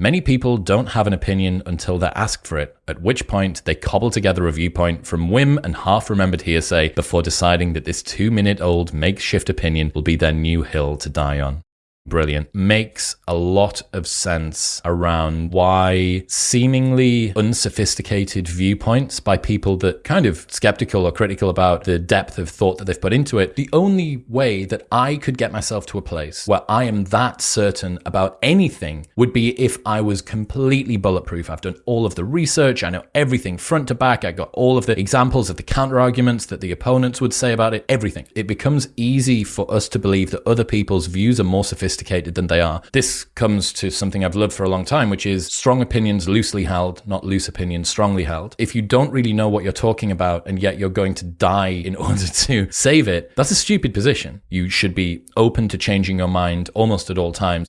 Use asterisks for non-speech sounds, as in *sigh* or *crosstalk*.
Many people don't have an opinion until they're asked for it, at which point they cobble together a viewpoint from whim and half remembered hearsay before deciding that this two minute old makeshift opinion will be their new hill to die on brilliant. Makes a lot of sense around why seemingly unsophisticated viewpoints by people that kind of skeptical or critical about the depth of thought that they've put into it. The only way that I could get myself to a place where I am that certain about anything would be if I was completely bulletproof. I've done all of the research, I know everything front to back, I got all of the examples of the counter arguments that the opponents would say about it, everything. It becomes easy for us to believe that other people's views are more sophisticated sophisticated than they are. This comes to something I've loved for a long time, which is strong opinions loosely held, not loose opinions strongly held. If you don't really know what you're talking about and yet you're going to die in *laughs* order to save it, that's a stupid position. You should be open to changing your mind almost at all times.